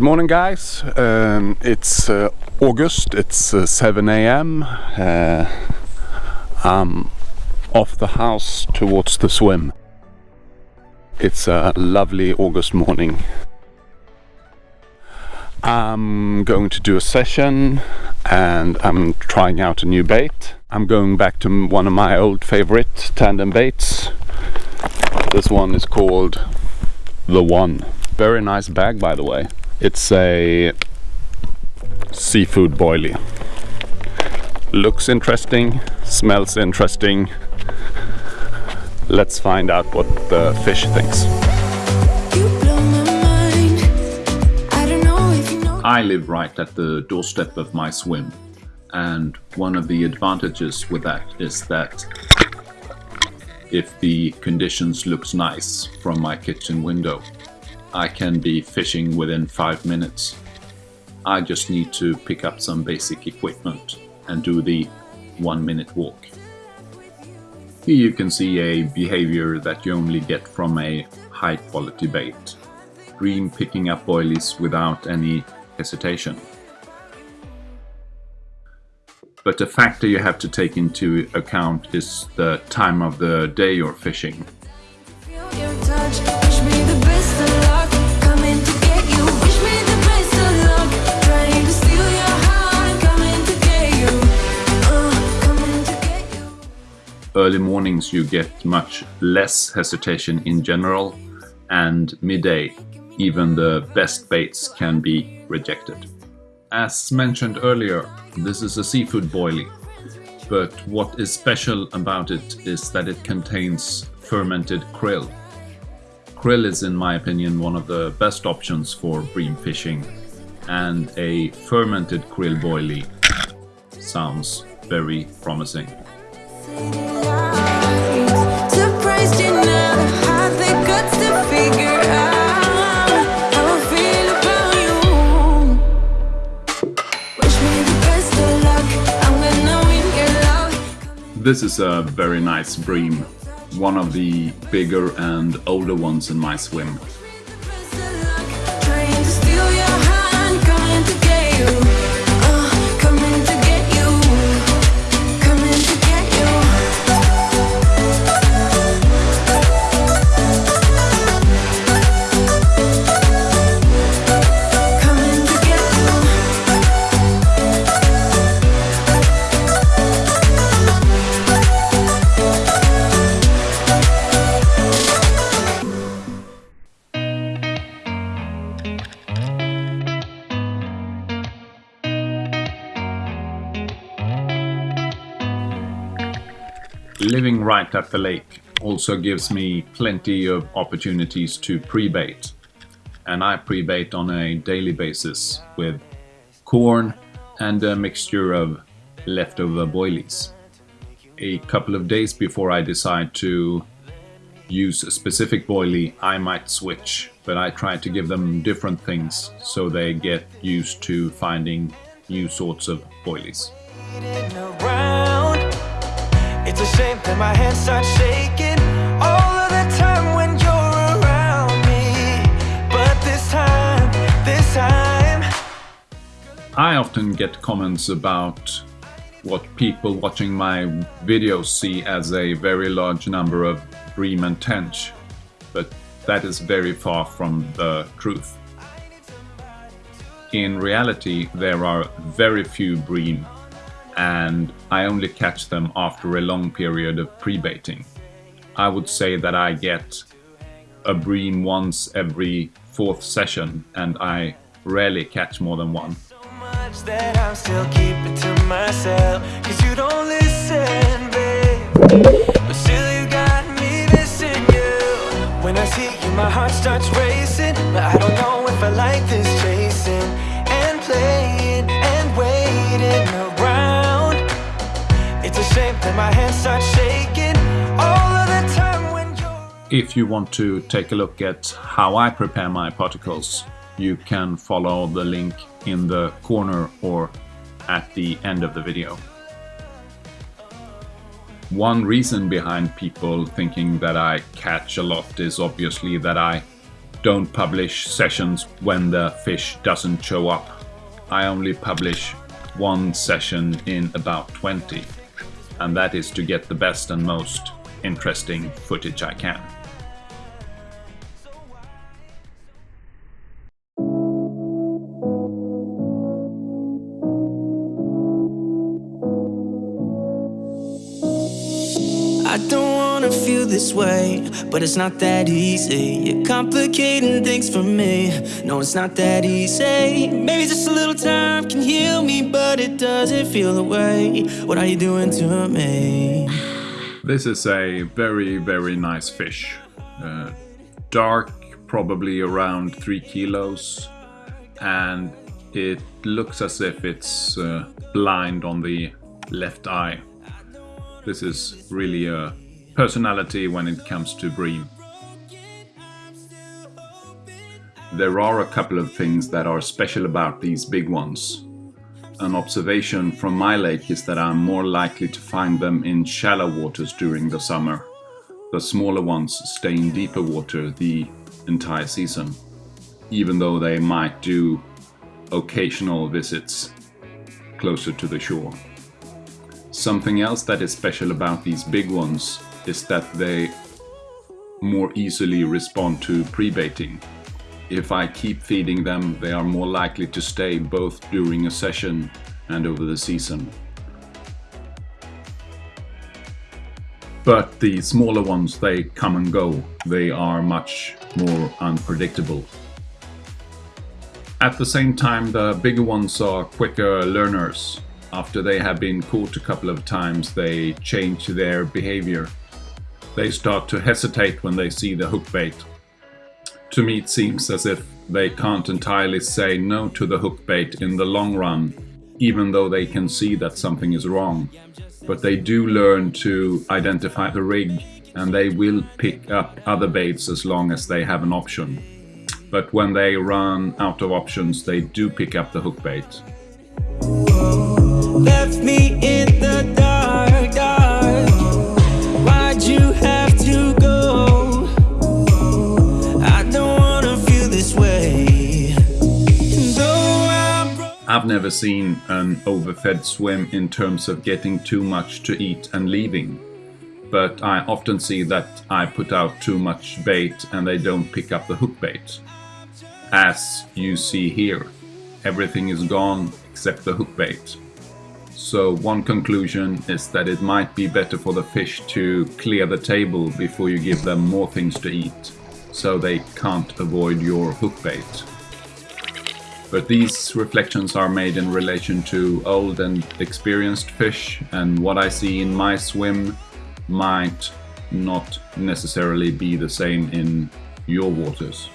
Good morning guys, um, it's uh, August, it's uh, 7 a.m. Uh, I'm off the house towards the swim. It's a lovely August morning. I'm going to do a session and I'm trying out a new bait. I'm going back to one of my old favorite tandem baits. This one is called The One. Very nice bag by the way. It's a seafood boilie. Looks interesting, smells interesting. Let's find out what the fish thinks. I live right at the doorstep of my swim and one of the advantages with that is that if the conditions looks nice from my kitchen window I can be fishing within five minutes. I just need to pick up some basic equipment and do the one minute walk. Here you can see a behavior that you only get from a high quality bait. Bream picking up boilies without any hesitation. But a factor you have to take into account is the time of the day you're fishing. Early mornings you get much less hesitation in general and midday even the best baits can be rejected. As mentioned earlier, this is a seafood boilie, but what is special about it is that it contains fermented krill. Krill is in my opinion one of the best options for bream fishing and a fermented krill boilie sounds very promising. This is a very nice bream, one of the bigger and older ones in my swim. Living right at the lake also gives me plenty of opportunities to pre-bait. And I pre-bait on a daily basis with corn and a mixture of leftover boilies. A couple of days before I decide to use a specific boilie, I might switch, but I try to give them different things so they get used to finding new sorts of boilies. My hands start shaking all of the time when you're around me. But this time, this time. I often get comments about what people watching my videos see as a very large number of bream and tench, but that is very far from the truth. In reality, there are very few bream and I only catch them after a long period of pre-baiting. I would say that I get a bream once every fourth session and I rarely catch more than one. My heart starts racing But I don't know if I like this chasing If you want to take a look at how I prepare my particles you can follow the link in the corner or at the end of the video. One reason behind people thinking that I catch a lot is obviously that I don't publish sessions when the fish doesn't show up. I only publish one session in about 20 and that is to get the best and most interesting footage I can. I don't wanna feel this way, but it's not that easy. You're complicating things for me. No, it's not that easy. Maybe just a little time can but it doesn't feel the way. What are you doing to me? This is a very, very nice fish. Uh, dark, probably around three kilos, and it looks as if it's uh, blind on the left eye. This is really a personality when it comes to bream. There are a couple of things that are special about these big ones. An observation from my lake is that I'm more likely to find them in shallow waters during the summer. The smaller ones stay in deeper water the entire season, even though they might do occasional visits closer to the shore. Something else that is special about these big ones is that they more easily respond to pre-baiting. If I keep feeding them, they are more likely to stay both during a session and over the season. But the smaller ones, they come and go. They are much more unpredictable. At the same time, the bigger ones are quicker learners. After they have been caught a couple of times, they change their behavior. They start to hesitate when they see the hook bait. To me, it seems as if they can't entirely say no to the hook bait in the long run, even though they can see that something is wrong. But they do learn to identify the rig and they will pick up other baits as long as they have an option. But when they run out of options, they do pick up the hook bait. I've never seen an overfed swim in terms of getting too much to eat and leaving. But I often see that I put out too much bait and they don't pick up the hook bait. As you see here, everything is gone except the hook bait. So one conclusion is that it might be better for the fish to clear the table before you give them more things to eat, so they can't avoid your hook bait. But these reflections are made in relation to old and experienced fish, and what I see in my swim might not necessarily be the same in your waters.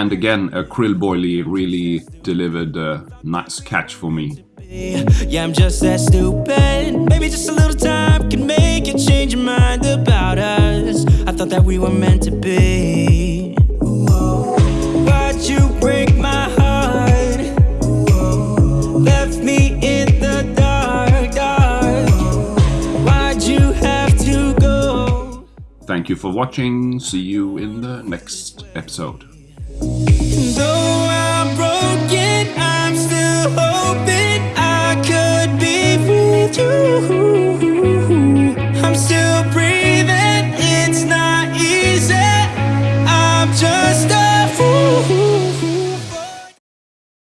And again, a krill boilie really delivered a nice catch for me. Yeah, I'm just that stupid. Maybe just a little time can make you change your mind about us. I thought that we were meant to be. But you break my heart. Left me in the dark, dark. Why'd you have to go? Thank you for watching. See you in the next episode. I'm